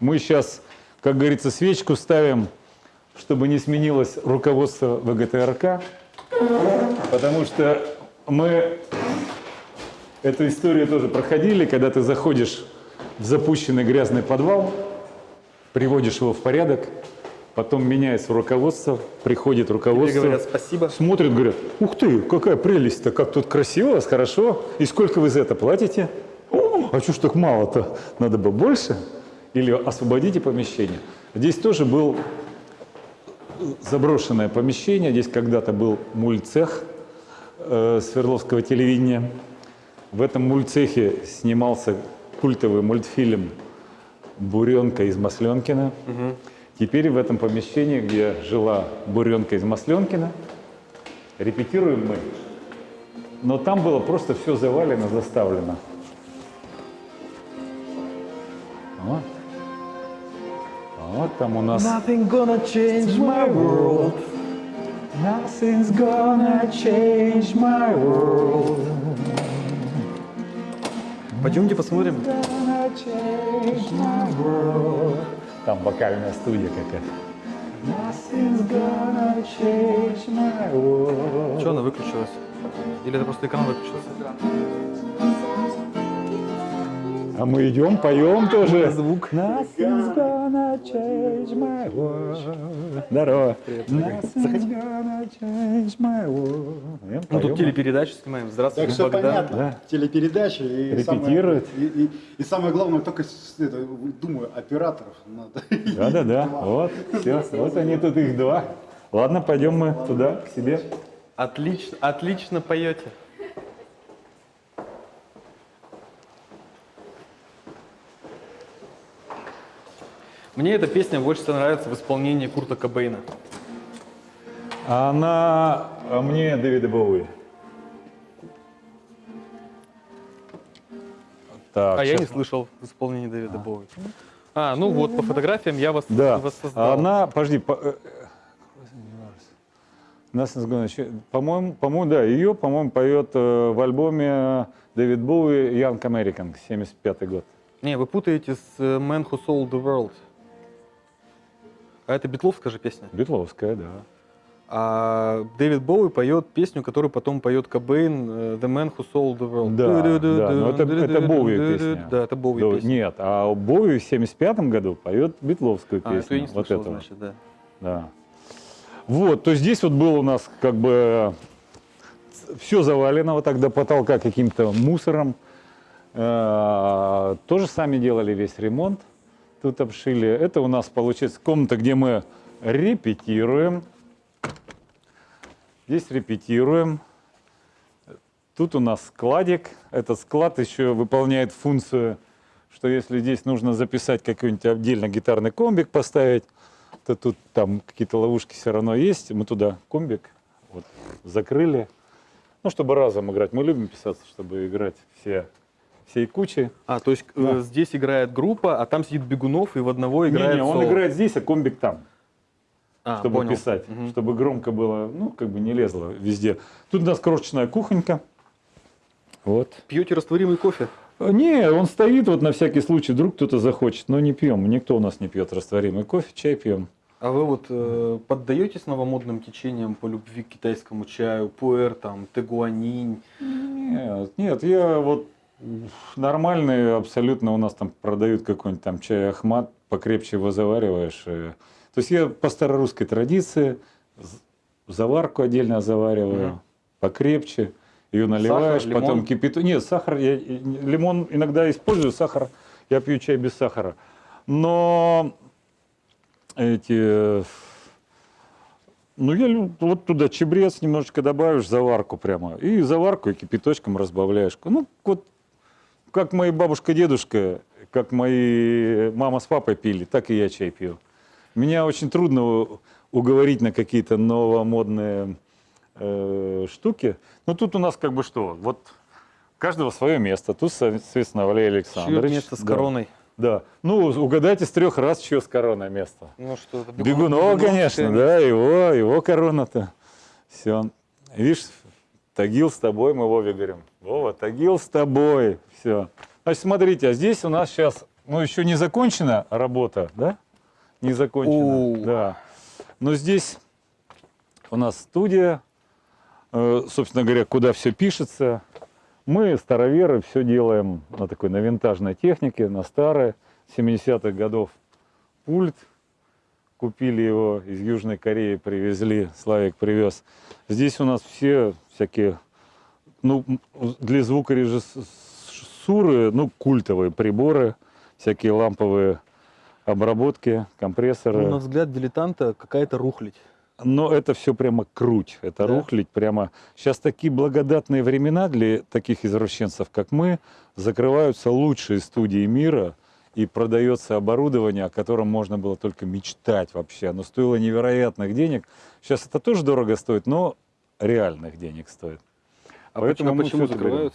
Мы сейчас, как говорится, свечку ставим, чтобы не сменилось руководство ВГТРК, потому что мы эту историю тоже проходили, когда ты заходишь в запущенный грязный подвал, приводишь его в порядок, потом меняется руководство, приходит Тебе руководство, говорят спасибо. смотрят, говорят, ух ты, какая прелесть-то, как тут красиво, хорошо, и сколько вы за это платите? «О, а что ж так мало-то, надо бы больше? Или освободите помещение. Здесь тоже был заброшенное помещение, здесь когда-то был мульцех э, Свердловского телевидения. В этом мульцехе снимался культовый мультфильм «Буренка из Масленкина». Теперь в этом помещении, где жила Буренка из Масленкина, репетируем мы. Но там было просто все завалено, заставлено. Вот. Вот там у нас... Nothing gonna change my world. Nothing's gonna change my world. Пойдемте посмотрим. Gonna change my world. Там вокальная студия какая-то. Nothing's gonna change my world. Что она выключилась? Или это просто экран выключился? А мы идем, поем тоже. Звук. World. Здорово. Идем, Ну тут телепередачу снимаем. Здравствуйте, Так все понятно. Да. Телепередачи и Репетируют. Самое, и, и- и самое главное, только это, думаю, операторов надо. Да-да-да, вот, все, вот они тут их два. Ладно, пойдем мы туда, к себе. Отлично, отлично поете. Мне эта песня больше всего нравится в исполнении Курта Кобейна. А она а мне Дэвида Боуи. Так, А я не слышал в исполнении Дэвида Боуи. А, ну вот, по фотографиям я вас Да, воссоздал. а она, подожди, по- э, э, change- по-моему, по-моему, да, ее, по-моему, поет э, в альбоме Дэвид Боуи Young American, 75 год. Не, вы путаете с Man Who Sold the World. А это битловская же песня. Битловская, да. А Дэвид Боуи поет песню, которую потом поет Кобейн э, The Man Who Sold the World. Да, да, но это- это Боуи песня. Да, это Боуи Да, песня. Нет, а Боуи в 75 году поет битловскую А, это я песню. не вот слышал, этого. значит, да. Да. Вот, то здесь вот было у нас как бы все завалено вот так до потолка каким-то мусором. Э, Тоже сами делали весь ремонт. Тут обшили. Это у нас получается комната, где мы репетируем. Здесь репетируем. Тут у нас складик. Этот склад еще выполняет функцию, что если здесь нужно записать какой-нибудь отдельно гитарный комбик поставить, то тут там какие-то ловушки все равно есть. Мы туда комбик вот, закрыли. Ну, чтобы разом играть. Мы любим писаться, чтобы играть все, всей кучей. А, то есть э, Да. здесь играет группа, а там сидит Бегунов, и в одного играет Не-не, он соло. играет здесь, а комбик там. А, чтобы понял. писать, Мгм. чтобы громко было, ну, как бы не лезло везде. Тут у нас крошечная кухонька. Вот. Пьете растворимый кофе? Не, он стоит вот на всякий случай, вдруг кто-то захочет, но не пьем. Никто у нас не пьет растворимый кофе, чай пьем. А вы вот э, поддаетесь новомодным течениям по любви к китайскому чаю, пуэр, там, тегуанинь? Нет, нет, я вот нормальный абсолютно у нас там продают какой-нибудь там чай Ахмат, покрепче его завариваешь. и- То есть я по старорусской традиции заварку отдельно завариваю, Мгм. покрепче, ее наливаешь, лимон? потом кипяту. Нет, сахар, я, лимон иногда использую, сахар, я пью чай без сахара. Но эти ну, я вот туда чебрец немножечко добавишь, заварку прямо. И заварку и кипяточком разбавляешь. Ну, вот как мои бабушка, дедушка, как мои мама с папой пили, так и я чай пью. Меня очень трудно уговорить на какие-то новомодные э, штуки. Но тут у нас как бы что? Вот каждого свое место. Тут, соответственно, Валерий Чье Александрович. место с Да. короной? Да. Ну, угадайте с трех раз, чье с короной место. Ну что, это Бегунова, конечно, да, его, его корона-то. Все. Видишь, Тагил с тобой, мы Вове говорим. Вова, Тагил с тобой. Все. Значит, смотрите, а здесь у нас сейчас ну, еще не закончена работа, да? Не закончена, О. да. Но здесь у нас студия, э, собственно говоря, куда все пишется. Мы, староверы, все делаем на такой, на винтажной технике, на старой, 70-х годов пульт. Купили его из Южной Кореи, привезли, Славик привез. Здесь у нас все всякие, ну, для звукорежиссуры, ну, культовые приборы, всякие ламповые обработки, компрессоры. Ну, на взгляд дилетанта какая-то рухлить. Но это все прямо круть, это Да? рухлить прямо. Сейчас такие благодатные времена для таких извращенцев, как мы, закрываются лучшие студии мира и продается оборудование, о котором можно было только мечтать вообще. Оно стоило невероятных денег. Сейчас это тоже дорого стоит, но реальных денег стоит. А Поэтому почему, почему это берем.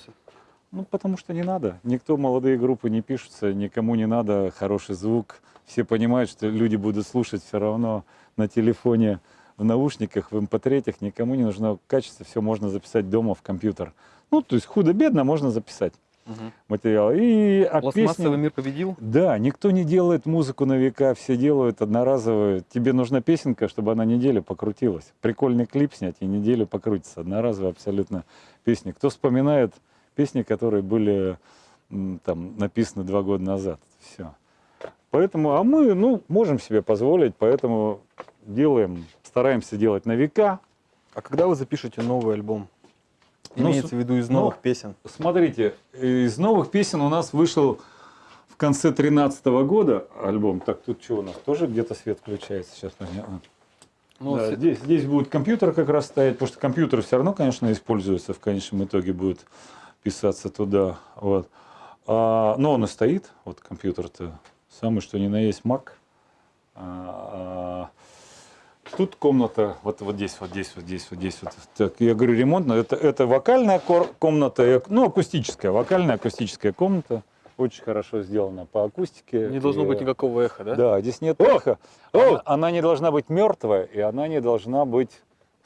Ну, потому что не надо. Никто, молодые группы не пишутся, никому не надо хороший звук. Все понимают, что люди будут слушать все равно на телефоне, в наушниках, в mp3, никому не нужно качество, все можно записать дома в компьютер. Ну, то есть худо-бедно можно записать Мгм. материал. И а Пластмассовый песни- мир победил? Да, никто не делает музыку на века, все делают одноразовую. Тебе нужна песенка, чтобы она неделю покрутилась. Прикольный клип снять и неделю покрутится. Одноразовая абсолютно песня. Кто вспоминает песни, которые были там написаны два года назад? Все. Поэтому, а мы, ну, можем себе позволить, поэтому делаем, стараемся делать на века. А когда вы запишете новый альбом? Ну, Имеется с- в виду из ну, новых песен. Смотрите, из новых песен у нас вышел в конце 2013 года альбом. Так, тут что у нас? Тоже где-то свет включается? Сейчас понятно. Ну, Да, с- здесь, здесь будет компьютер как раз стоять, потому что компьютер все равно, конечно, используется, в конечном итоге будет писаться туда. Вот. А, но он и стоит, вот компьютер-то, самый что ни на есть Mac. А, а, тут комната, вот, вот здесь, вот здесь, вот здесь, вот здесь. Вот. Так, я говорю, ремонтная, это, это вокальная комната, ну, акустическая, вокальная акустическая комната. Очень хорошо сделана по акустике. не должно И, быть никакого эха, да? да, здесь нет эха. Она, она не должна быть мертвая, и она не должна быть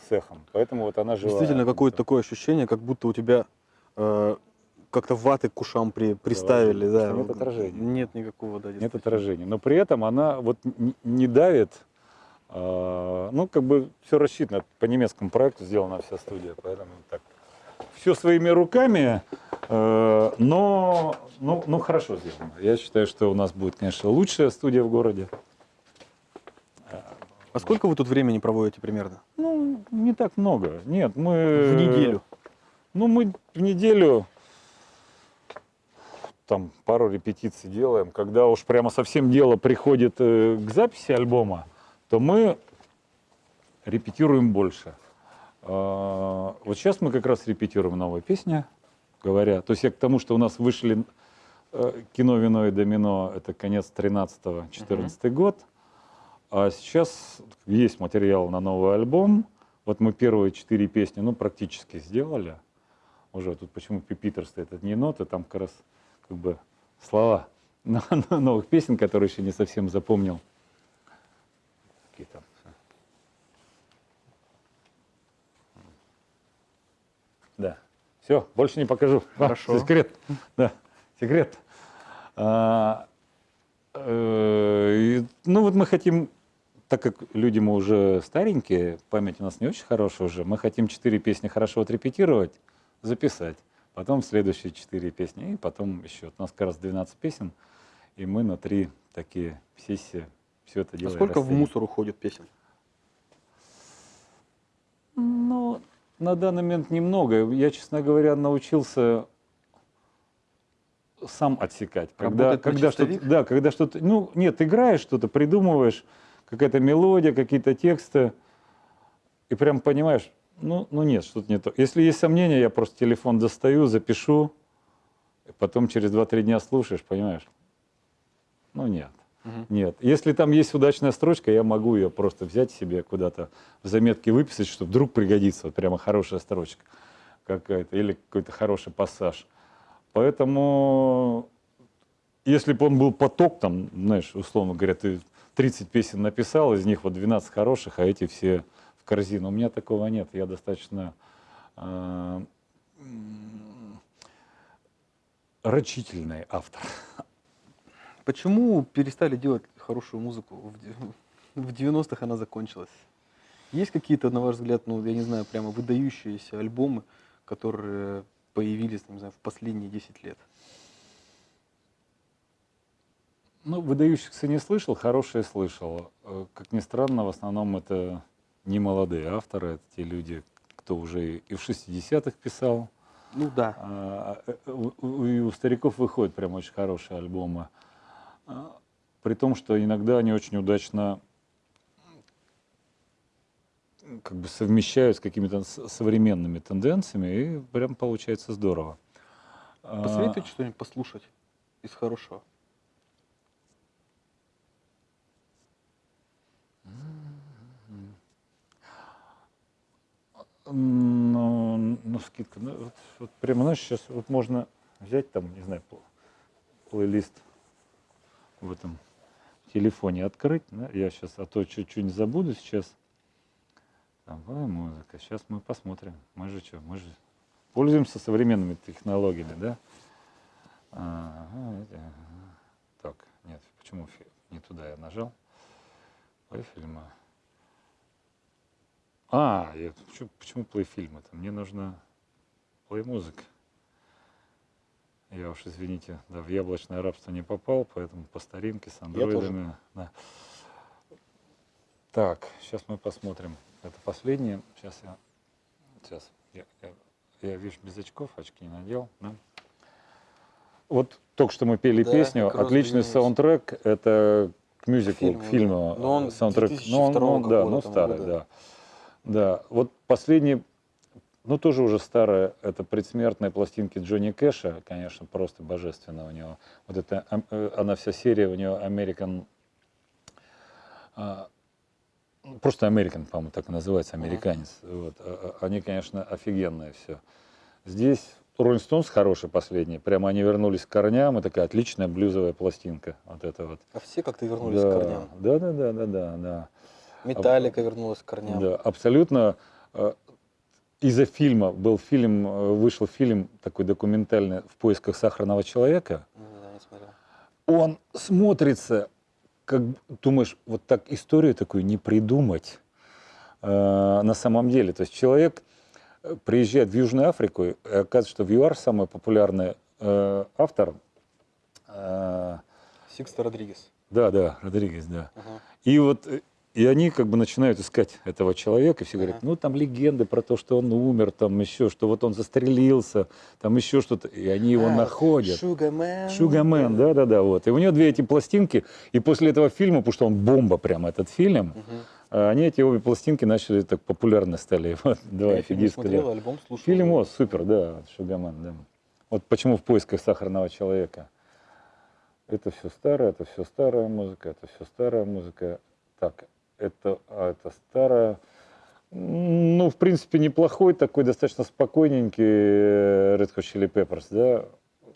с эхом. Поэтому вот она живая. Действительно, какое-то такое ощущение, как будто у тебя э, как-то ваты к ушам при, приставили. Да. что нет отражения. Нет никакого, да, Нет отражения. Но при этом она вот не давит. а, ну, как бы все рассчитано. По немецкому проекту сделана вся студия. Поэтому так. Все своими руками, э, но ну, ну, хорошо сделано. Я считаю, что у нас будет, конечно, лучшая студия в городе. А сколько вы тут времени проводите примерно? Ну, не так много. Нет, мы... В неделю? Ну, мы в неделю там пару репетиций делаем. Когда уж прямо совсем дело приходит э, к записи альбома, то мы репетируем больше. А, вот сейчас мы как раз репетируем новые песни, говоря. То есть я к тому, что у нас вышли э, кино «Вино и домино» — это конец 13-14 год. А сейчас есть материал на новый альбом. Вот мы первые четыре песни, ну, практически сделали. Уже тут почему пипитер стоит, это не ноты, там как раз как бы слова но- но- новых песен, которые еще не совсем запомнил. Какие там? Да. Все, больше не покажу. А, Хорошо. секрет. Да, секрет. А, э, ну вот мы хотим, так как люди мы уже старенькие, память у нас не очень хорошая уже, мы хотим четыре песни хорошо отрепетировать, записать. Потом следующие четыре песни, и потом еще. У нас как раз 12 песен, и мы на три такие сессии все это А делаем. сколько в расценим. мусор уходит песен? Ну, на данный момент немного. Я, честно говоря, научился сам отсекать. Когда, когда что-то, да, когда что-то, ну, нет, играешь что-то, придумываешь, какая-то мелодия, какие-то тексты, и прям понимаешь, ну, ну нет, что-то не то. Если есть сомнения, я просто телефон достаю, запишу, потом через 2-3 дня слушаешь, понимаешь? Ну, нет. Мгм. Нет. Если там есть удачная строчка, я могу ее просто взять себе куда-то в заметки выписать, что вдруг пригодится. Вот прямо хорошая строчка какая-то или какой-то хороший пассаж. Поэтому, если бы он был поток, там, знаешь, условно говоря, ты 30 песен написал, из них вот 12 хороших, а эти все в корзину. У меня такого нет. Я достаточно э, рачительный автор. Почему перестали делать хорошую музыку? В 90-х она закончилась. Есть какие-то, на ваш взгляд, ну, я не знаю, прямо выдающиеся альбомы, которые появились, не знаю, в последние 10 лет? Ну, выдающихся не слышал, хорошие слышал. Э, Как ни странно, в основном это не молодые авторы, это те люди, кто уже и в 60-х писал. Ну да. А, э, у- И у стариков выходят прям очень хорошие альбомы. А, При том, что иногда они очень удачно как бы совмещают с какими-то современными тенденциями, и прям получается здорово. А, Посоветуйте что-нибудь послушать из хорошего. Ну, ну, скидка. Ну, вот, вот прямо, знаешь, сейчас вот можно взять там, не знаю, пл- плейлист в этом телефоне открыть. да, Я сейчас, а то чуть-чуть забуду сейчас. Давай музыка. Сейчас мы посмотрим. Мы же что, мы же пользуемся современными технологиями, да? Ага, Так, нет, почему не туда я нажал? Плей фильма. А, я, почему, почему плей-фильм это? Мне нужна плей-музыка. Я уж, извините, да, в яблочное рабство не попал, поэтому по старинке с андроидами. да. Так, сейчас мы посмотрим. Это последнее. Сейчас я, сейчас я, я, я вижу без очков, очки не надел. да. Вот только что мы пели Да, песню, отличный саундтрек. Это к мюзиклу, фильму, к фильму. Но он э, саундтрек. 2002 Ну, он- он, да, ну старый, года. да. Да, вот последний, ну тоже уже старая, это предсмертные пластинки Джонни Кэша, конечно, просто божественно у него. Вот это, э, она вся серия у него American, а, просто American, по-моему, так и называется, американец. Вот. А- а- Они, конечно, офигенные все. Здесь Rolling Stones хороший последний, прямо они вернулись к корням, и такая отличная блюзовая пластинка, вот это вот. А все как-то вернулись да, к корням. Да, да, да, да, да, да. Металлика вернулась к корням. Да, абсолютно. э, Из-за фильма был фильм, э, вышел фильм такой документальный «В поисках сахарного человека». Не смотрел. Он смотрится, как думаешь, вот так историю такую не придумать э, на самом деле. То есть человек э, приезжает в Южную Африку, и оказывается, что в ЮАР самый популярный э, автор. э, Сикста Родригес. да, да, Родригес, да. Ага. И вот и они как бы начинают искать этого человека, и все говорят, ну там легенды про то, что он умер, там еще, что вот он застрелился, там еще что-то, и они его А, находят. Шугамен. Шугамен, да, да, да, вот. И у него две эти пластинки, и после этого фильма, потому что он бомба прям этот фильм, а они эти обе пластинки начали так популярны стали. Вот, два Я фильм смотрел, альбом слушал. Фильм, о, супер, да, Шугамен, да. Вот почему в поисках сахарного человека. Это все старое, это все старая музыка, это все старая музыка. Так, это, а это старая. Ну, в принципе, неплохой, такой достаточно спокойненький э, Red Hot Chili Peppers, да.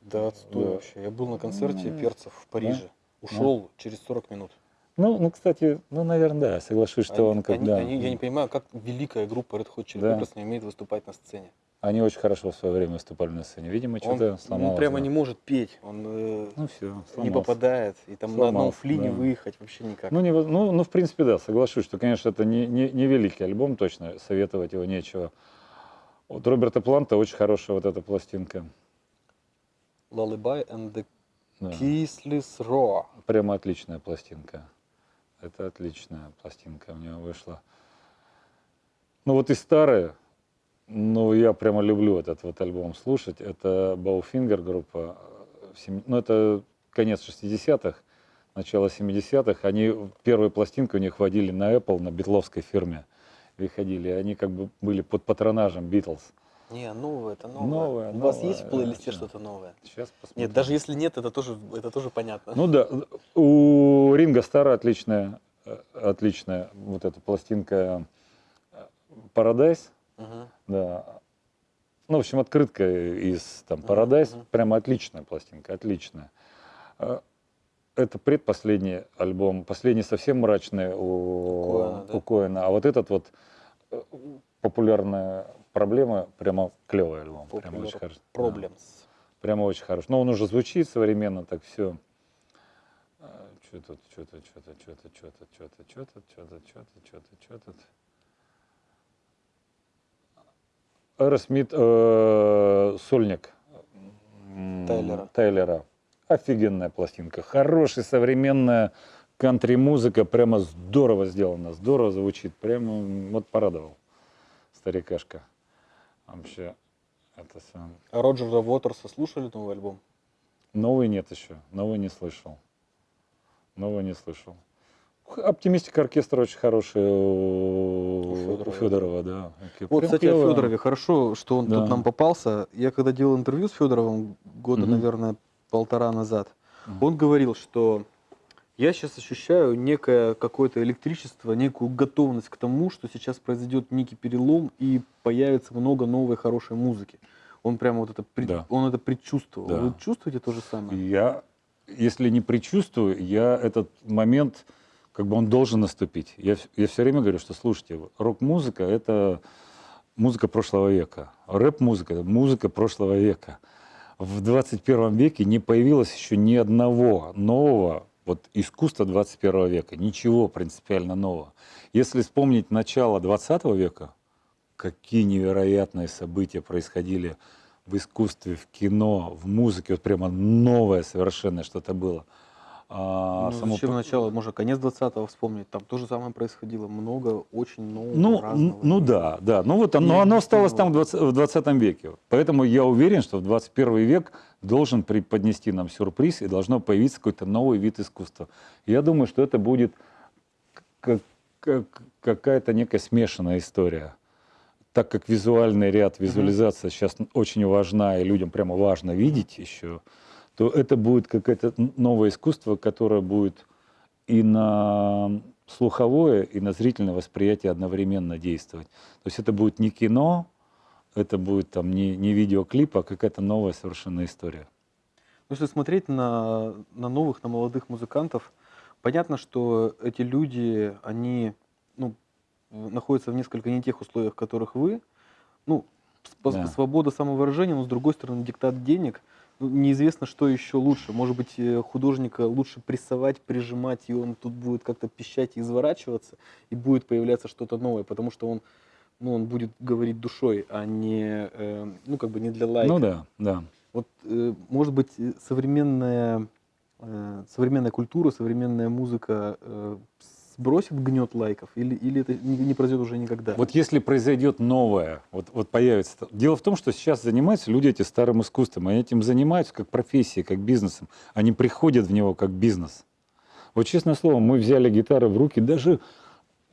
Да, отстой Да. вообще. Я был на концерте М. перцев в Париже. Ушел через 40 минут. Ну, ну, кстати, ну, наверное, да, соглашусь, что Они- он как они- да. они- я не понимаю, как великая группа Red Hot Chili Да. Peppers не умеет выступать на сцене. Они очень хорошо в свое время выступали на сцене. Видимо, Он, что-то он сломалось. прямо да. не может петь. Он э, Ну, все, не попадает. И там на одном Сломался, флине да. выехать вообще никак. Ну, не, ну, ну, в принципе, да, соглашусь, что, конечно, это не, не, не великий альбом, точно, советовать его нечего. Вот Роберта Планта очень хорошая вот эта пластинка. Lullaby and the Да. Kissless Raw. Прямо отличная пластинка. Это отличная пластинка у него вышла. Ну вот и старые, ну я прямо люблю этот вот альбом слушать. Это Bowfinger группа. э, Ну это конец 60-х, начало 70-х. Они, первые пластинки у них водили на Apple, на битловской фирме. Выходили. Они как бы были под патронажем Битлз. Не, новое, это новое. Новое, У вас новое, есть в плейлисте всё. что-то новое? Сейчас посмотрим. Нет, даже если нет, это тоже, это тоже понятно. Ну да, у Ринга Стара отличная, э, отличная вот эта пластинка э, Paradise, Мгм. да. Ну, в общем, открытка из там Paradise, мгм. прямо отличная пластинка, отличная. Э, Это предпоследний альбом, последний совсем мрачный у Коэна, да? у Коэна. а вот этот вот э, популярная проблема, прямо клевый альбом, прямо Popular очень хороший. Да. Problems. Прямо очень хороший. Но он уже звучит современно, так все. что тут, что тут, что тут, что тут, что тут, что тут, что тут, что тут, что тут, что тут, что тут. Аэросмит, э, сольник. М, Тайлера. Тайлера. Офигенная пластинка. Хорошая, современная кантри-музыка. Прямо здорово сделана, здорово звучит. Прямо вот порадовал старикашка. Вообще, это сам. А Роджера Уотерса слушали новый альбом? Новый нет еще, новый не слышал. Новый не слышал. Оптимистика оркестра очень хороший у, У Фёдорова, у Федорова, да. Вот, кстати, о. Федорове. Хорошо, что он Да. тут нам попался. Я когда делал интервью с Федоровым года, наверное, полтора назад, он говорил, что я сейчас ощущаю некое какое-то электричество, некую готовность к тому, что сейчас произойдет некий перелом и появится много новой хорошей музыки. Он прямо вот это, пред- Да. он это предчувствовал. Да. Вы чувствуете то же самое? Я, если не предчувствую, я этот момент, как бы он должен наступить. Я, я все время говорю, что слушайте, рок-музыка — это музыка прошлого века. Рэп-музыка — это музыка прошлого века. В 21 веке не появилось еще ни одного нового вот, искусства 21 века. Ничего принципиально нового. Если вспомнить начало 20 века, какие невероятные события происходили в искусстве, в кино, в музыке. Вот прямо новое совершенно что-то было. А, ну, само зачем начало? Можно конец 20-го вспомнить. Там то же самое происходило. Много очень нового, Ну, разного. н- ну да, да. Ну вот оно, оно осталось там в объективного. 20, в 20 веке. Поэтому я уверен, что в 21 век должен преподнести нам сюрприз и должно появиться какой-то новый вид искусства. Я думаю, что это будет как, как- какая-то некая смешанная история. Так как визуальный ряд, визуализация сейчас очень важна, и людям прямо важно видеть еще, то это будет какое-то новое искусство, которое будет и на слуховое, и на зрительное восприятие одновременно действовать. То есть это будет не кино, это будет там не, не видеоклип, а какая-то новая совершенно история. Ну, Если смотреть на, на новых, на молодых музыкантов, понятно, что эти люди, они ну, находятся в несколько не тех условиях, в которых вы. Ну, Да. свобода самовыражения, но с другой стороны диктат денег. Неизвестно, что еще лучше. Может быть, э, художника лучше прессовать, прижимать, и он тут будет как-то пищать и изворачиваться, и будет появляться что-то новое, потому что он, ну, он будет говорить душой, а не, э, ну, как бы не для лайка. Ну да, да. Вот, э, может быть, э, современная, э, современная культура, современная музыка э, сбросит гнет лайков, или, или это не, не произойдет уже никогда? Вот если произойдет новое, вот, вот появится... Дело в том, что сейчас занимаются люди эти старым искусством, они этим занимаются как профессией, как бизнесом. Они приходят в него как бизнес. Вот честное слово, мы взяли гитары в руки, даже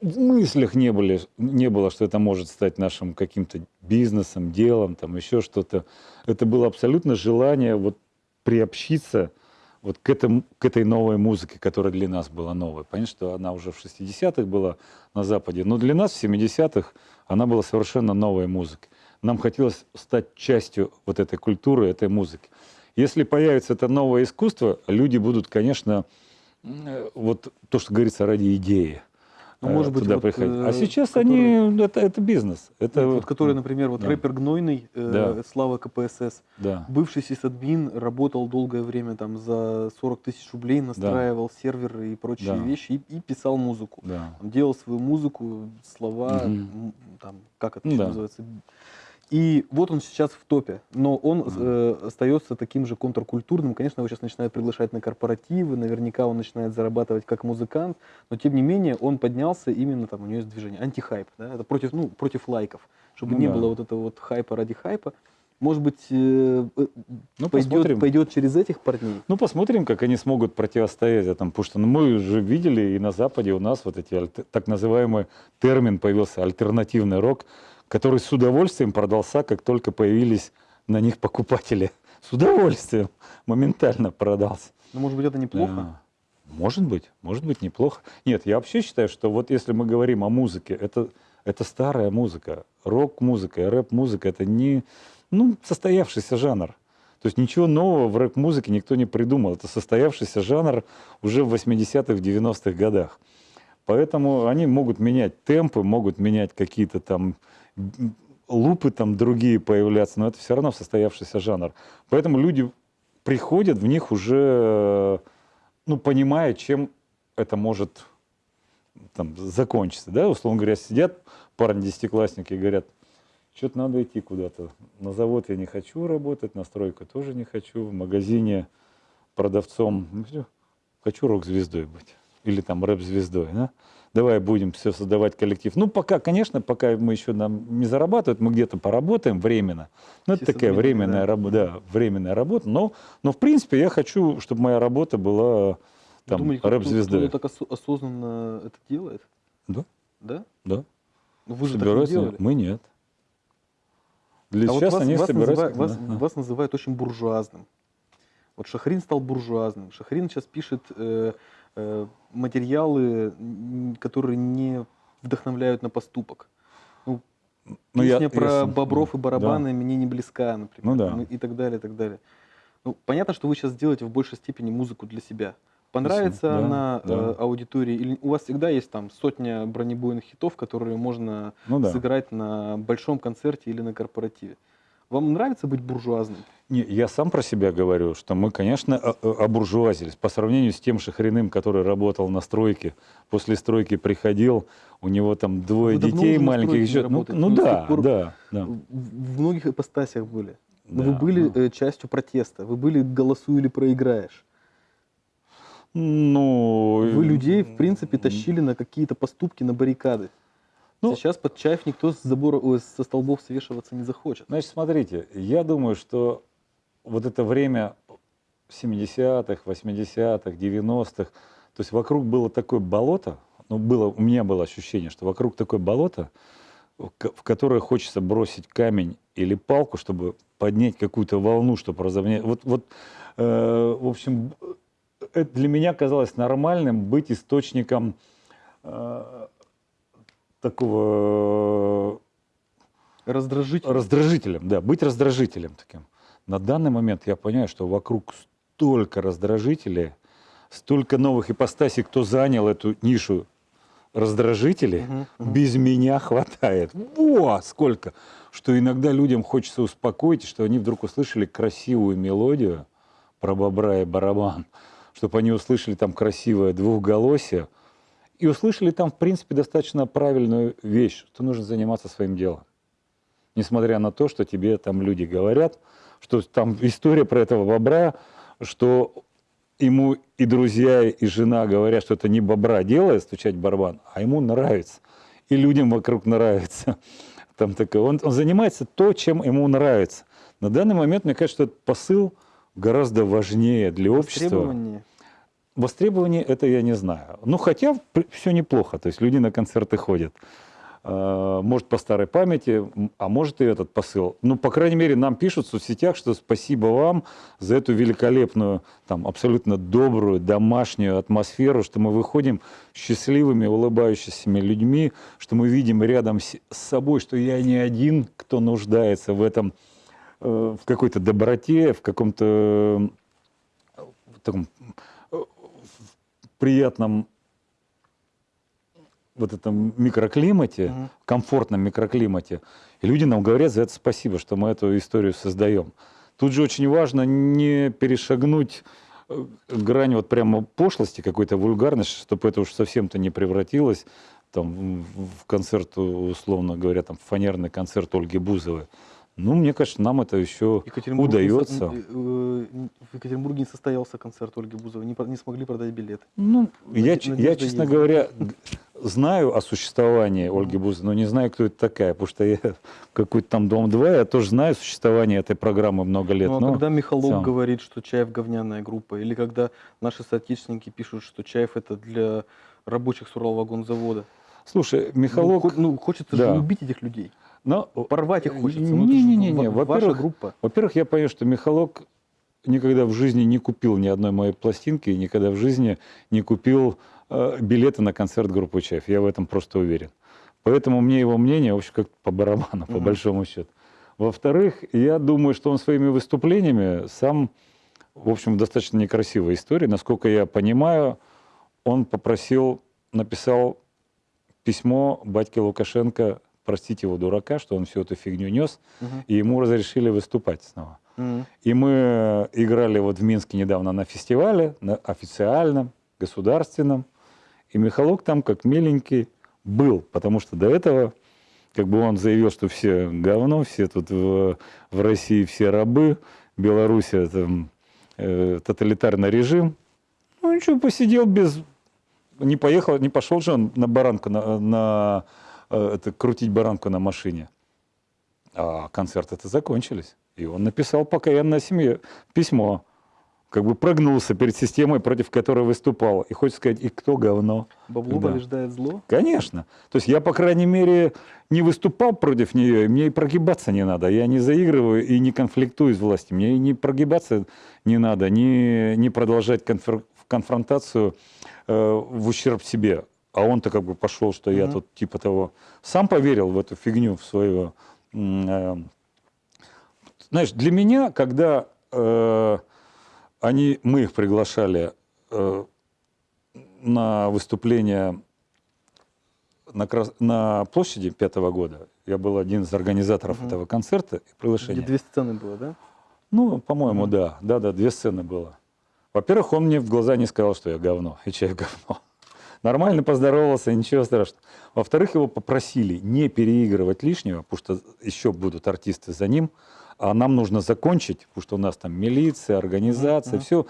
в мыслях не, были, не было, что это может стать нашим каким-то бизнесом, делом, там еще что-то. Это было абсолютно желание вот приобщиться вот к, этому, к этой новой музыке, которая для нас была новой. Понятно, что она уже в 60-х была на Западе, но для нас в 70-х она была совершенно новой музыкой. Нам хотелось стать частью вот этой культуры, этой музыки. Если появится это новое искусство, люди будут, конечно, э, вот то, что говорится, ради идеи. Ну, э, может быть, туда вот, приходить. э, А сейчас которые- они, это, это бизнес. Это, вот, который, например, вот да. рэпер Гнойный, э, Да. Слава КПСС, да. бывший сисадмин, работал долгое время там за 40 тысяч рублей, настраивал серверы и прочие Да. вещи, и, и писал музыку. Да. Он делал свою музыку, слова, м, там, как это Ну да. называется. И вот он сейчас в топе, но он э, остается таким же контркультурным. Конечно, его сейчас начинают приглашать на корпоративы, наверняка он начинает зарабатывать как музыкант, но тем не менее он поднялся именно там, у него есть движение, антихайп, да, это против, ну, против лайков, чтобы Ну не да. было вот этого вот хайпа ради хайпа. Может быть, э, э, Ну, пойдет, посмотрим. пойдет через этих парней. Ну, посмотрим, как они смогут противостоять этому. Потому что ну, мы уже видели и на Западе у нас вот эти так называемый термин появился альтернативный рок, который с удовольствием продался, как только появились на них покупатели. С удовольствием моментально продался. Но может быть это неплохо. Да. Может быть, может быть неплохо. Нет, я вообще считаю, что вот если мы говорим о музыке, это, это старая музыка. Рок-музыка и рэп-музыка это не ну, состоявшийся жанр. То есть ничего нового в рэп-музыке никто не придумал. Это состоявшийся жанр уже в 80-х, 90-х годах. Поэтому они могут менять темпы, могут менять какие-то там лупы там другие появляться, но это все равно состоявшийся жанр. Поэтому люди приходят в них уже ну, понимая, чем это может там, закончиться, да, условно говоря, сидят парни десятиклассники и говорят, что-то надо идти куда-то. На завод я не хочу работать, на стройку тоже не хочу, в магазине продавцом, ну, хочу рок-звездой быть. Или там рэп-звездой, да? Давай будем все создавать коллектив. Ну, пока, конечно, пока мы еще нам не зарабатывают, мы где-то поработаем временно. Ну, это такая временная да. работа, да, временная работа. Но, но, в принципе, я хочу, чтобы моя работа была там кто-то так осо- осознанно это делает? Да, Да? да. Ну, вы же так не Собираются, делали. мы нет. Для А вот сейчас вас, они вас собираются. называют, вас, да, вас называют очень буржуазным. Вот Шахрин стал буржуазным. Шахрин сейчас пишет э, материалы, м, которые не вдохновляют на поступок. Ну, Ну, я- песня про я- бобров и да. барабаны мне не близка, например. Ну да. там, и так далее, и так далее. Ну, понятно, что вы сейчас делаете в большей степени музыку для себя. Понравится да, она да. э, аудитории? Или у вас всегда есть там сотня бронебойных хитов, которые можно Ну да. сыграть на большом концерте или на корпоративе? Вам нравится быть буржуазным? Не, я сам про себя говорю, что мы, конечно, обуржуазились. По сравнению с тем Шахриным, который работал на стройке, после стройки приходил, у него там двое Вы давно детей маленьких. еще- ну, ну с да, пор да, да. В, многих ипостасях были. Но да, вы были ну. э, частью протеста. Вы были «голосуй или проиграешь». Ну, Вы людей, в принципе, тащили на какие-то поступки, на баррикады. Ну- Сейчас под чаев никто с забора, ой, со столбов свешиваться не захочет. Значит, смотрите, я думаю, что вот это время 70-х, 80-х, 90-х, то есть вокруг было такое болото, ну, было, у меня было ощущение, что вокруг такое болото, в ко- в которое хочется бросить камень или палку, чтобы поднять какую-то волну, чтобы разовнять. Вот, вот э, в общем, это для меня казалось нормальным быть источником э, такого Раздражитель. Раздражителем, да, быть раздражителем таким. На данный момент я понимаю, что вокруг столько раздражителей, столько новых ипостасей, кто занял эту нишу раздражителей, Мгм, мгм. без меня хватает. Во, сколько! Что иногда людям хочется успокоить, что они вдруг услышали красивую мелодию про бобра и барабан, чтобы они услышали там красивое двухголосие, и услышали там, в принципе, достаточно правильную вещь, что нужно заниматься своим делом несмотря на то, что тебе там люди говорят, что там история про этого бобра, что ему и друзья, и жена говорят, что это не бобра делает, стучать барабан, а ему нравится. И людям вокруг нравится. Там такое. Он, он занимается то, чем ему нравится. На данный момент, мне кажется, что этот посыл гораздо важнее для общества. Востребование это я не знаю. Ну, хотя все неплохо. То есть люди на концерты ходят. А, Может, по старой памяти, а может и этот посыл. Ну, по крайней мере, нам пишут в соцсетях, что спасибо вам за эту великолепную, там, абсолютно добрую, домашнюю атмосферу, что мы выходим счастливыми, улыбающимися людьми, что мы видим рядом с собой, что я не один, кто нуждается в этом, э, в какой-то доброте, в каком-то э, таком приятном вот этом микроклимате, Мгм. комфортном микроклимате. И люди нам говорят за это спасибо, что мы эту историю создаем. Тут же очень важно не перешагнуть э, грань вот прямо пошлости, какой-то вульгарности, чтобы это уж совсем-то не превратилось там, в в концерт, условно говоря, там, в фанерный концерт Ольги Бузовой. Ну, мне кажется, нам это еще Екатеринбург не удается. н- э, э, В Екатеринбурге не состоялся концерт Ольги Бузовой, не, не смогли продать билеты. Ну, я, я, честно есть. говоря, знаю о существовании Ольги Бузовой, но не знаю, кто это такая, потому что я какой-то там Дом-2, я тоже знаю существование этой программы много лет. Ну, а но когда Михалок целом. говорит, что Чаев говняная группа, или когда наши соотечественники пишут, что Чаев это для рабочих с Уралвагонзавода. Слушай, Ну, Михалок... хо- Ну, хочется да. же убить этих людей. Но- Порвать их хочется. Ну, это же Не-не-не, ва- ваша во-первых, группа. Во-первых, я понял, что Михалок никогда в жизни не купил ни одной моей пластинки, и никогда в жизни не купил э, билеты на концерт группы Чаев. Я в этом просто уверен. Поэтому мне его мнение, в общем, как по барабану, по Мгм. большому счету. Во-вторых, я думаю, что он своими выступлениями сам, в общем, достаточно некрасивая история. Насколько я понимаю, он попросил, написал письмо батьке Лукашенко простить его дурака, что он всю эту фигню нес, Мгм. и ему разрешили выступать снова. Мгм. И мы играли вот в Минске недавно на фестивале, на официальном, государственном. И Михалок там как миленький был, потому что до этого как бы он заявил, что все говно, все тут в, в России все рабы, Белоруссия там э, тоталитарный режим. Ну ничего, посидел без... Не поехал, не пошел же он на баранку, на, на, э, это, крутить баранку на машине. А концерты-то закончились. И он написал покаянное семье письмо. Как бы прогнулся перед системой, против которой выступал. И хочет сказать, и кто говно? Бабло Да. побеждает зло. Конечно. То есть я, по крайней мере, не выступал против нее, и мне и прогибаться не надо. Я не заигрываю и не конфликтую с властью. Мне и не прогибаться не надо, не, не продолжать конфер- конфронтацию э, в ущерб себе. А он-то как бы пошел, что я тут типа того... Сам поверил в эту фигню, в свою... э, знаешь, для меня, когда э, они, мы их приглашали э, на выступление на, Крас- на площади пятого года, я был один из организаторов этого концерта и Где приглашения. две сцены было, да? Ну, по-моему, да. Да-да, две сцены было. Во-первых, он мне в глаза не сказал, что я говно, и чай говно. Нормально поздоровался, ничего страшного. Во-вторых, его попросили не переигрывать лишнего, потому что еще будут артисты за ним, а нам нужно закончить, потому что у нас там милиция, организация, Мгм. все.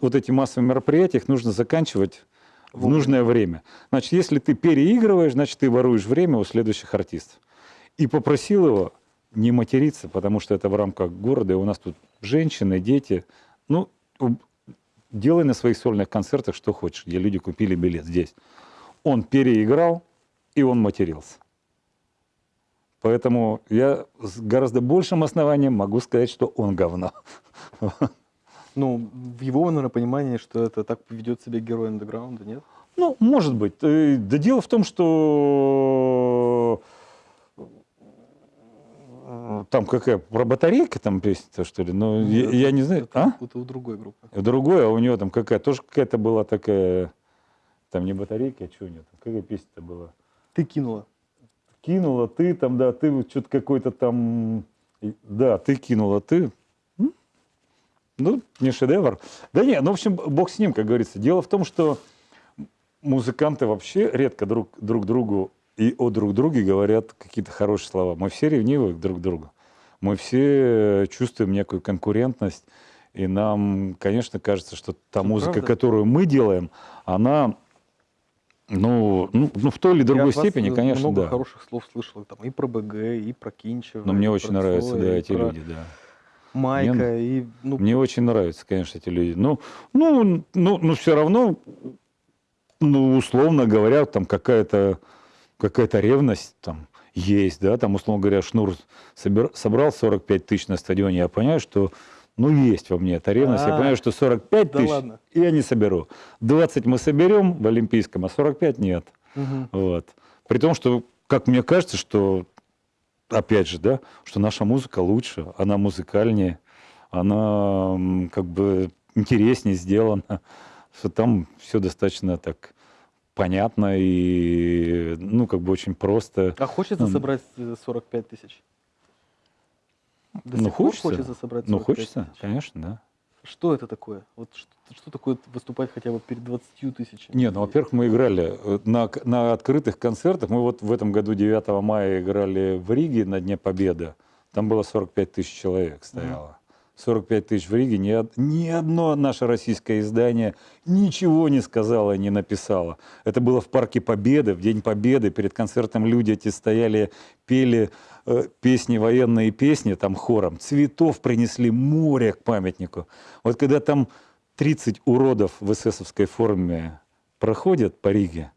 Вот эти массовые мероприятия, их нужно заканчивать в нужное время. Значит, если ты переигрываешь, значит, ты воруешь время у следующих артистов. И попросил его не материться, потому что это в рамках города, и у нас тут женщины, дети. Ну, делай на своих сольных концертах что хочешь, где люди купили билет здесь. Он переиграл, и он матерился. Поэтому я с гораздо большим основанием могу сказать, что он говно. Ну, в его, наверное, понимании, что это так ведет себя герой андеграунда, нет? Ну, может быть. Э, Да дело в том, что там какая про батарейка там песня что ли? Ну, я, Это- я не знаю. Это, А? это у другой группы. Другое, а у него там какая тоже какая-то была такая, там не батарейка, а что у него там, какая песня-то была? Ты кинула. Кинула ты там, да, ты что-то какой-то там, да, ты кинула, ты. Ну, не шедевр. Да нет, ну, в общем, бог с ним, как говорится. Дело в том, что музыканты вообще редко друг, друг другу и о друг друге говорят какие-то хорошие слова. Мы все ревнивы друг к другу. Мы все чувствуем некую конкурентность. И нам, конечно, кажется, что та Это музыка, правда. которую мы делаем, она, ну, ну, ну, в той или Я другой вас, степени, э, конечно, много да. хороших слов слышал там и про БГ, и про Кинчева. Но мне очень нравятся, Цоя, да, эти про люди, да. Майка, и, ну, Мне очень нравятся, конечно, эти люди. Ну, ну, ну, ну все равно, ну, условно говоря, там какая-то какая-то ревность там есть, да, там, условно говоря, Шнур собер- собрал 45 тысяч на стадионе, я понимаю, что, ну, есть во мне эта ревность, я А, понимаю, что 45 да тысяч ладно. я не соберу. 20 мы соберем в Олимпийском, а 45 нет. мгм. Вот. При том, что, как мне кажется, что, опять же, да, что наша музыка лучше, она музыкальнее, она как бы интереснее сделана, что там все достаточно так понятно и, ну, как бы очень просто. А хочется собрать э, 45 тысяч? До ну, хочется. хочется собрать Ну, 45 хочется, тысяч? конечно, да. Что это такое? Вот что, что такое выступать хотя бы перед 20 тысячами? Не, ну, во-первых, мы играли э, на, на открытых концертах. Мы вот в этом году 9 мая играли в Риге на Дне Победы. Там было 45 тысяч человек стояло. 45 тысяч в Риге. Ни, ни одно наше российское издание ничего не сказало, не написало. Это было в Парке Победы, в День Победы. Перед концертом люди эти стояли, пели э, песни, военные песни, там хором. Цветов принесли море к памятнику. Вот когда там 30 уродов в эсэсовской форме проходят по Риге,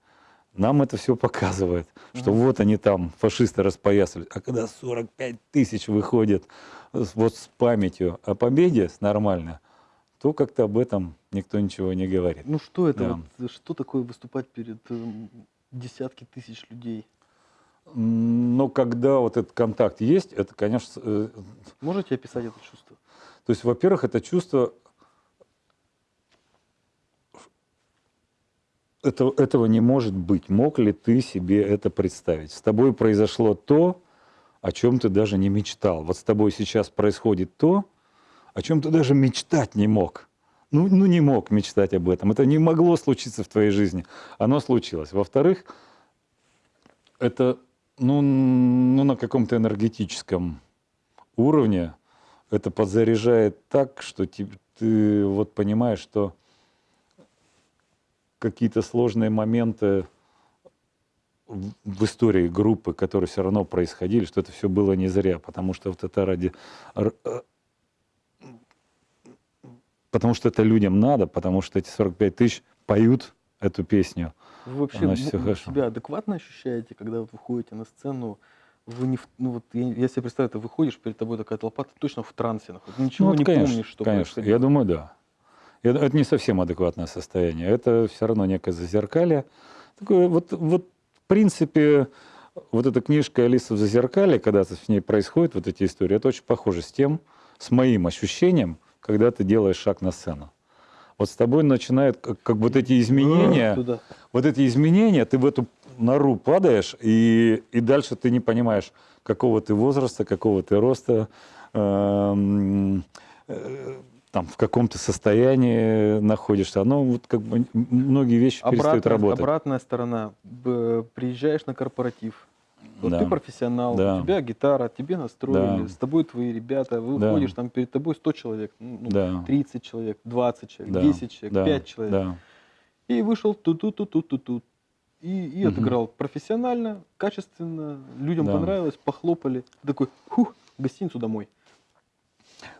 нам это все показывает, что вот они там, фашисты распоясали. А когда 45 тысяч выходит вот с памятью о победе, с нормально, то как-то об этом никто ничего не говорит. Ну что это? Да. вот, что такое выступать перед эм, десятки тысяч людей? Но когда вот этот контакт есть, это, конечно, э, Можете описать это чувство? То есть, во-первых, это чувство... Это, этого не может быть. Мог ли ты себе это представить? С тобой произошло то, о чем ты даже не мечтал. Вот с тобой сейчас происходит то, о чем ты даже мечтать не мог. Ну, ну, не мог мечтать об этом. Это не могло случиться в твоей жизни. Оно случилось. Во-вторых, это ну, ну, на каком-то энергетическом уровне это подзаряжает так, что ты, ты вот понимаешь, что какие-то сложные моменты в, истории группы, которые все равно происходили, что это все было не зря, потому что вот это ради... э, Потому что это людям надо, потому что эти 45 тысяч поют эту песню. Вы вообще Значит, м- хорошо. себя адекватно ощущаете, когда вот выходите на сцену? Вы не в- ну вот я, я себе представляю, ты выходишь, перед тобой такая толпа, ты точно в трансе, ты ничего Ну, вот, не конечно, помнишь, что конечно. происходило. Я думаю, да. Ду- Это не совсем адекватное состояние. Это все равно некое зазеркалье. Такое вот, вот, в принципе, вот эта книжка «Алиса в зазеркалье», когда с ней происходят вот эти истории, это очень похоже с тем, с моим ощущением, когда ты делаешь шаг на сцену. Вот с тобой начинают как, как вот эти изменения, Туда. вот эти изменения, ты в эту нору падаешь, и, и дальше ты не понимаешь, какого ты возраста, какого ты роста, эм, э, там, в каком то состоянии находишься. Оно вот как бы многие вещи перестают Обратная, работать. обратная сторона. Приезжаешь на корпоратив. Вот Да. ты профессионал, Да. у тебя гитара, тебе настроили, Да. с тобой твои ребята, вы Да. выходишь, там перед тобой 100 человек, ну, ну, Да. 30 человек, 20 человек, Да, 10 человек, да, 5 человек. Да. И вышел ту-ту-ту-ту-ту-ту. И, и Мгм. отыграл профессионально, качественно, людям Да. понравилось, похлопали. Ты такой, хух, гостиницу домой.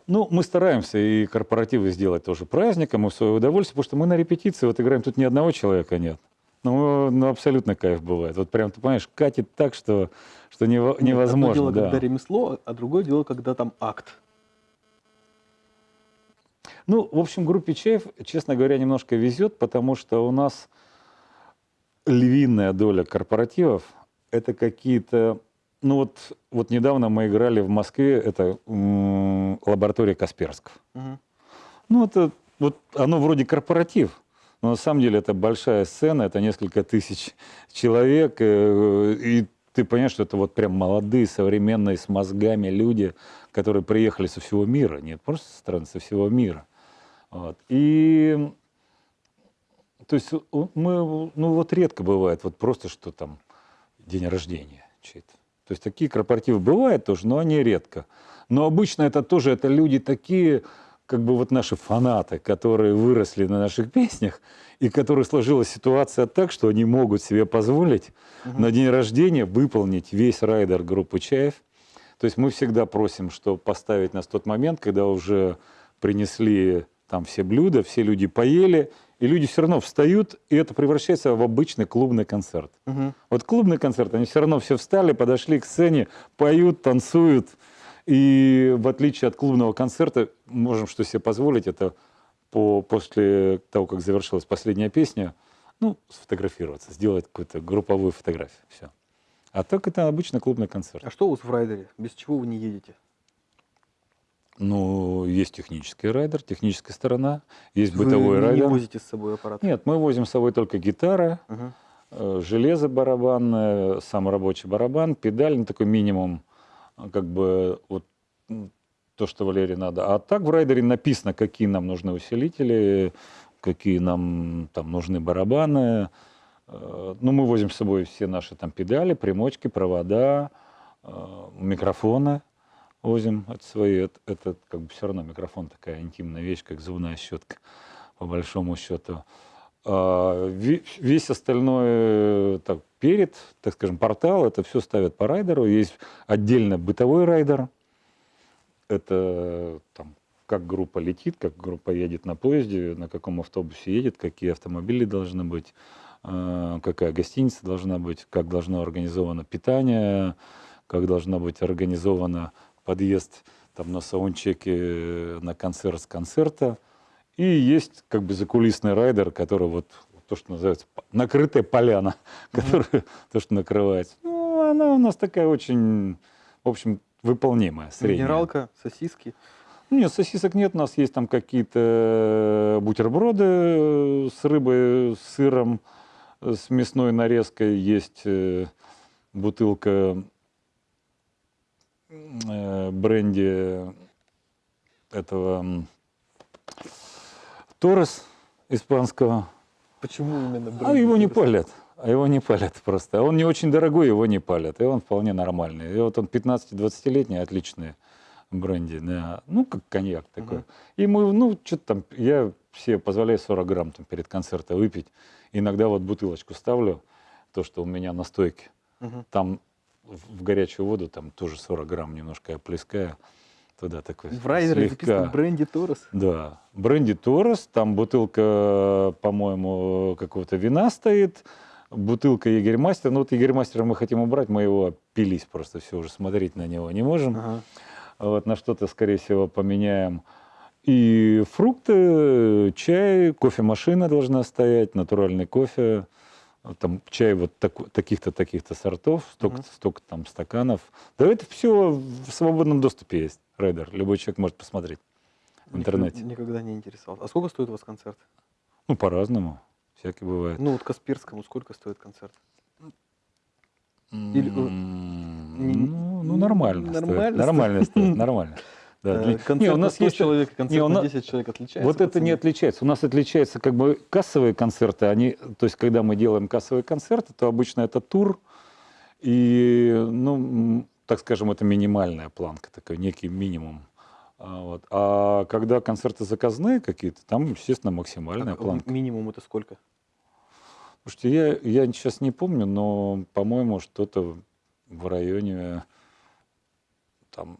Ну, мы стараемся и корпоративы сделать тоже праздником, и в свое удовольствие, потому что мы на репетиции вот играем, тут ни одного человека нет. Ну, ну, абсолютно кайф бывает. Вот прям, ты понимаешь, катит так, что, что нево- Нет, Одно невозможно. дело, да. когда ремесло, а другое дело, когда там акт. Ну, в общем, группе Чаев, честно говоря, немножко везет, потому что у нас львиная доля корпоративов – это какие-то... Ну вот, вот недавно мы играли в Москве, это лаборатория Касперского. Мгм. Ну, это вот оно вроде корпоратив, но на самом деле это большая сцена, это несколько тысяч человек, э, и ты понимаешь, что это вот прям молодые, современные, с мозгами люди, которые приехали со всего мира, не просто со страны, со всего мира. Вот. И то есть мы, ну вот редко бывает, вот просто что там день рождения чей-то. То есть такие корпоративы бывают тоже, но они редко. Но обычно это тоже, это люди такие, как бы вот наши фанаты, которые выросли на наших песнях, и которые сложилась ситуация так, что они могут себе позволить на день рождения выполнить весь райдер группы Чаев. То есть мы всегда просим, что поставить нас в тот момент, когда уже принесли там все блюда, все люди поели, и люди все равно встают, и это превращается в обычный клубный концерт. Мгм. Вот клубный концерт, они все равно все встали, подошли к сцене, поют, танцуют. И в отличие от клубного концерта, можем что себе позволить, это по, после того, как завершилась последняя песня, ну, сфотографироваться, сделать какую-то групповую фотографию. Все. А так это обычно клубный концерт. А что у вас в райдере? Без чего вы не едете? Ну, есть технический райдер, техническая сторона, есть Вы бытовой не- не райдер. возите с собой аппарат? Нет, мы возим с собой только гитара, э, железо барабанное, сам рабочий барабан, педаль, ну, такой минимум, а, как бы вот то, что Валерии надо. А так в райдере написано, какие нам нужны усилители, какие нам там нужны барабаны. Э, Ну, мы возим с собой все наши там педали, примочки, провода, э, микрофоны возим. Это свои, это, это как бы все равно микрофон такая интимная вещь, как зубная щетка, по большому счету. А, ве- Весь остальной э, так, перед, так скажем, портал, это все ставят по райдеру. Есть отдельно бытовой райдер. Это там, как группа летит, как группа едет на поезде, на каком автобусе едет, какие автомобили должны быть, э, какая гостиница должна быть, как должно организовано питание, как должна быть организована подъезд там, на саундчеке на концерт с концерта. И есть как бы закулисный райдер, который вот то, что называется накрытая поляна, которая то, что накрывается. Ну, она у нас такая очень, в общем, выполнимая, средняя. Минералка, сосиски. Нет, сосисок нет, у нас есть там какие-то бутерброды э, с рыбой, с сыром, э, с мясной нарезкой, есть э, бутылка э, бренди этого Торрес испанского. Почему именно А бренди его не палят. А его не палят просто. А Он не очень дорогой, его не палят. И он вполне нормальный. И вот он 15-20-летний, отличный бренди. Да. Ну, как коньяк такой. Мгм. И мы, ну, что-то там, я себе позволяю 40 грамм там, перед концертом выпить. Иногда вот бутылочку ставлю, то, что у меня на стойке. Мгм. Там в горячую воду, там тоже 40 грамм немножко я плескаю. Туда такой В райдере слегка. записано бренди Торрес. Да, бренди Торрес, там бутылка, по-моему, какого-то вина стоит, бутылка Егермастер. Ну вот Егермастера мы хотим убрать, мы его пились просто, все уже смотреть на него не можем. Ага. Вот на что-то, скорее всего, поменяем. И фрукты, чай, кофемашина должна стоять, натуральный кофе. Там чай вот таку- таких-то, таких-то сортов, столько, Мгм. столько там стаканов. Да это все в свободном доступе есть, Райдер. Любой человек может посмотреть в интернете. Никогда не интересовался. А сколько стоит у вас концерт? Ну, по-разному. Всякое бывает. Ну, вот Касперскому сколько стоит концерт? или, э, М, не- Ну, ну, нормально. стоит. нормально Нормально стоит, нормально. Да, Э, для- Концерт Не, у на нас 100 есть... человек, концерт не, у на нас- 10 человек отличается. Вот это не отличается. У нас отличается как бы кассовые концерты. Они, то есть, когда мы делаем кассовые концерты, то обычно это тур. И, ну, так скажем, это минимальная планка, такой некий минимум. А, вот. а когда концерты заказные какие-то, там, естественно, максимальная Так, планка. Минимум это сколько? Слушайте, я, я сейчас не помню, но, по-моему, что-то в районе там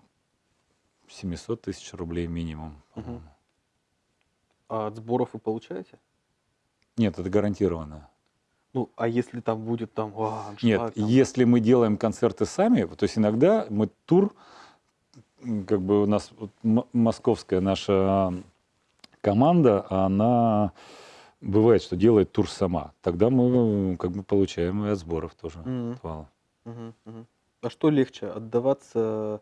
700 тысяч рублей минимум. А от сборов вы получаете? Нет, это гарантированно. Ну, а если там будет там, а, аншлаг, Нет, там, если мы делаем концерты сами, то есть иногда мы тур, как бы у нас вот московская наша команда, она бывает, что делает тур сама. Тогда мы как бы получаем и от сборов тоже. Мгм. отвал. Мгм, мгм. А что легче, отдаваться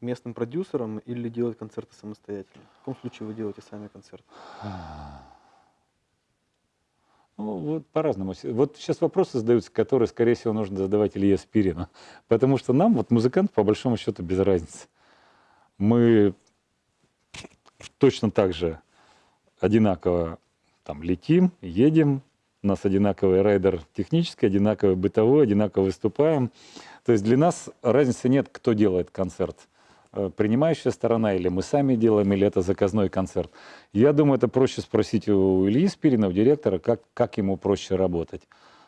местным продюсерам или делать концерты самостоятельно? В каком случае вы делаете сами концерты? Ну, вот по-разному. Вот сейчас вопросы задаются, которые, скорее всего, нужно задавать Илье Спирину. Потому что нам, вот музыкант, по большому счету, без разницы. Мы точно так же одинаково там летим, едем, у нас одинаковый райдер технический, одинаковый бытовой, одинаково выступаем. То есть для нас разницы нет, кто делает концерт. Э, Принимающая сторона, или мы сами делаем, или это заказной концерт. Я думаю, это проще спросить у Ильи Спирина, у директора, как, как ему проще работать.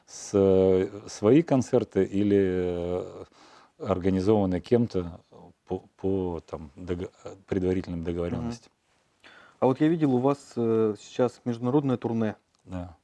С, э, свои концерты или э, организованные кем-то по, по там, дого- предварительным договоренностям. А вот я видел у вас сейчас международное турне. Да.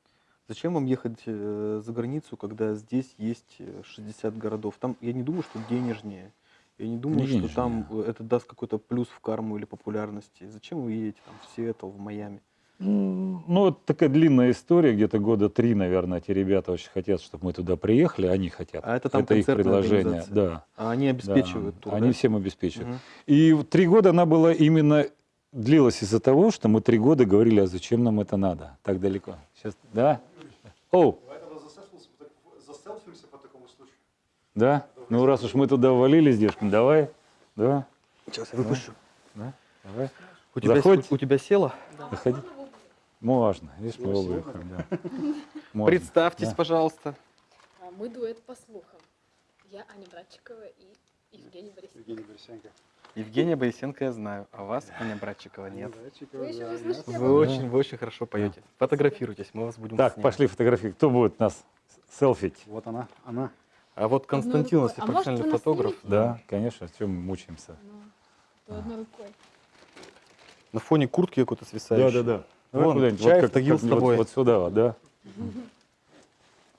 Зачем вам ехать э, за границу, когда здесь есть э, 60 городов? Там, я не думаю, что денежнее. Я не думаю, Не что там денежнее. э, это даст какой-то плюс в карму или популярности. Зачем вы едете там в Сиэтл, в Майами? Ну, это такая длинная история, где-то года три, наверное, эти ребята очень хотят, чтобы мы туда приехали, они хотят. А это там их концертная предложение, да. А они да. обеспечивают тур, Они да? всем обеспечивают. Мгм. И три года она была именно длилась из-за того, что мы три года говорили, а зачем нам это надо так далеко. Сейчас, да? О, Заселфимся по такому случаю. да? Ну раз уж мы туда ввалились, девушкам, давай, да, Сейчас я выпущу. да, давай. У, тебя, Заходь. у, у тебя село? Заходи. Можно, видишь, мы оба выходим, да. Можно. Представьтесь, да. пожалуйста. А, Мы дуэт по слухам. Я Аня Братчикова и Евгений Борисович. Евгений Борисенко. Евгения Борисенко я знаю, а вас, Аня Братчикова, нет. Вы очень, вы очень хорошо поете. Фотографируйтесь, мы вас будем Так, снимать. пошли фотографии. Кто будет нас селфить? Вот она, она. А вот Константин, если. А профессиональный фотограф? Да, конечно, чем мы мучаемся. Ну, одной рукой. на фоне куртки какой-то свисающий. Давай Вон, куда-нибудь, чай как- в Тагил с тобой. Вот, сюда, вот, да.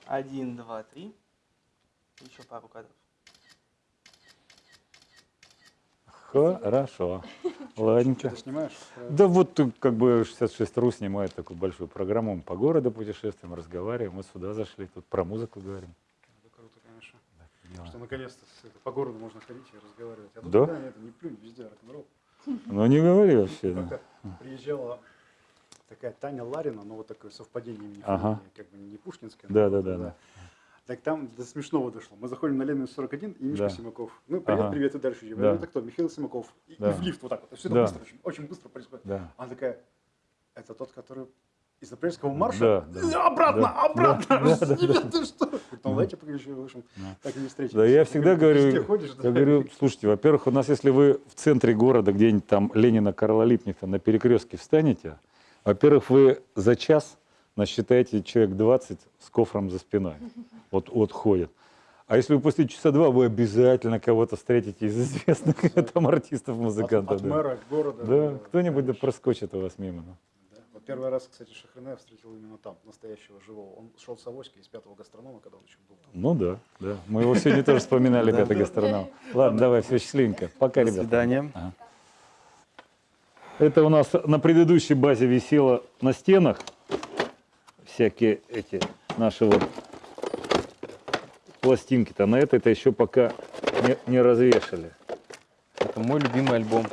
Один, два, три. Еще пару кадров. Хорошо. Ладненько. Ты снимаешь? Да вот тут как бы 66.ru снимает такую большую программу. Мы по городу путешествуем, разговариваем. Вот сюда зашли, тут про музыку говорим. Это круто, конечно. Дело. Что наконец-то по городу можно ходить и разговаривать. А тут Да? да, это не плюнь, везде рок-н-ролл. Ну не говори вообще. да. Приезжала такая Таня Ларина, ну вот такое совпадение имени, Ага. фамилии, как бы не Пушкинская. Да, но да, да, да. Да. Так там до смешного дошло. Мы заходим на Ленина 41, и Мишка Да. Симаков. Ну, привет, Ага. привет, и дальше идем. Да. Это кто? Михаил Симаков. И, Да. и в лифт вот так вот. Все это Да. быстро, очень, очень быстро происходит. Да. Она такая, это тот, который из апрельского марша? Да, да. «Э, Обратно, Да. обратно! Да, да, да, Ребята, что? Говорит, Ну, давайте еще, в общем, Да. так и не встретились. Да, я всегда говорю, говорю, «Везде ходишь, да?» я говорю, слушайте, во-первых, у нас, если вы в центре города, где-нибудь там Ленина, Карла Липниха на перекрестке встанете, во-первых, вы за час насчитаете человек 20 с кофром за спиной. Вот, ходят. А если вы после часа два, вы обязательно кого-то встретите из известных там артистов, От, музыкантов. от да. мэра города. Да, кто-нибудь да проскочит у вас мимо. Да. Вот первый раз, кстати, Шахрина я встретил именно там, настоящего живого. Он шел с авоськой из пятого гастронома, когда он еще был там. Ну да, да. Мы его сегодня тоже вспоминали, пятый гастроном. Ладно, давай, все, счастливенько. Пока, До ребята. свидания. Это у нас на предыдущей базе висело на стенах всякие эти наши вот пластинки-то. На этой-то еще пока не, не развешали. Это мой любимый альбом.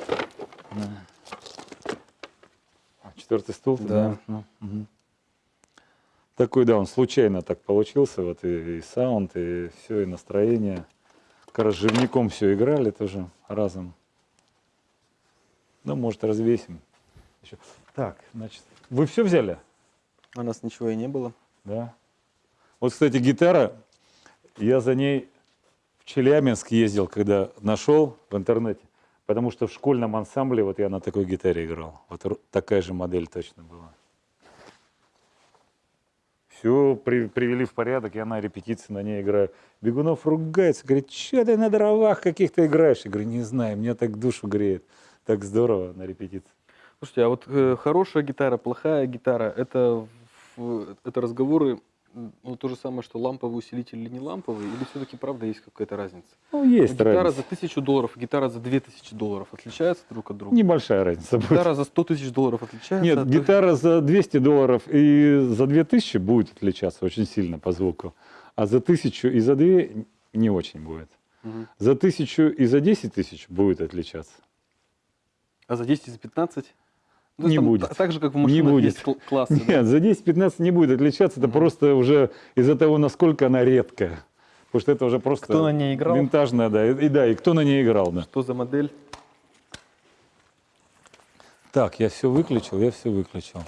А, Четвертый стул? Да. Ну, мгм. Такой, да, он случайно так получился. Вот и, и саунд, и все, и настроение. Как раз живняком все играли тоже разом. Ну, может, развесим. Еще. Так, значит, вы все взяли? У нас ничего и не было. Да. Вот, кстати, гитара, я за ней в Челябинск ездил, когда нашел в интернете, потому что в школьном ансамбле вот я на такой гитаре играл. Вот такая же модель точно была. Все привели в порядок, я на репетиции на ней играю. Бегунов ругается, говорит, что ты на дровах каких-то играешь? Я говорю, не знаю, мне так душу греет. Так здорово на репетиции. Слушайте, а вот э, хорошая гитара, плохая гитара, это, это разговоры, ну, то же самое, что ламповый усилитель или не ламповый, или все-таки правда есть какая-то разница? Ну, есть гитара разница. за тысячу долларов, гитара за две тысячи долларов отличаются друг от друга? Небольшая разница будет. Гитара за 100 тысяч долларов отличается? Нет, от- гитара за 200 долларов и за 2000 будет отличаться очень сильно по звуку. А за 1000 и за 2 не очень будет. Мгм. За 1000 и за 10 тысяч будет отличаться. А за 10 и за 15? Ну, Не там будет. та- Так же, как в Не машинах будет. есть кл- классы. да? Нет, за 10-15 не будет отличаться. Это Мгм. просто уже из-за того, насколько она редкая. Потому что это уже просто Кто на ней играл? винтажная, да. И, и да, и кто на ней играл, да. Что за модель? Так, я все выключил, я все выключил.